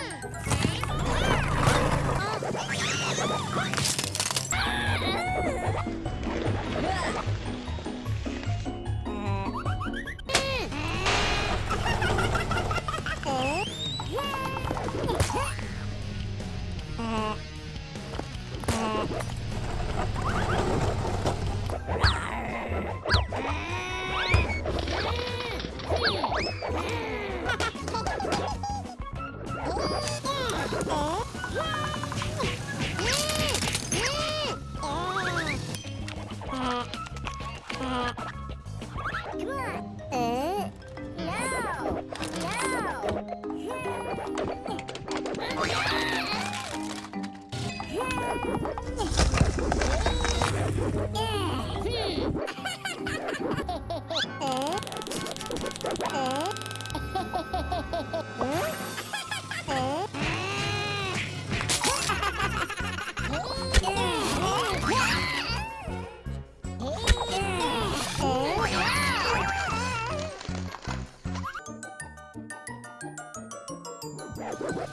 Uh... Huh? Come on,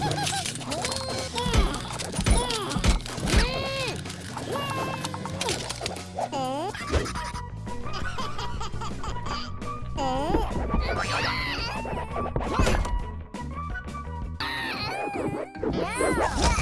come. What?